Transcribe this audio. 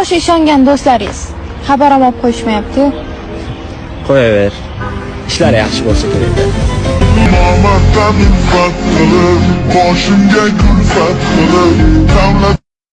o'sha ishongan do'stlaringiz xabar olib qo'yishmayapti Qo'yaver. Ishlar yaxshi bo'lsa kerak. Nomarddan ulfat qilib Boshimga kulfat qilib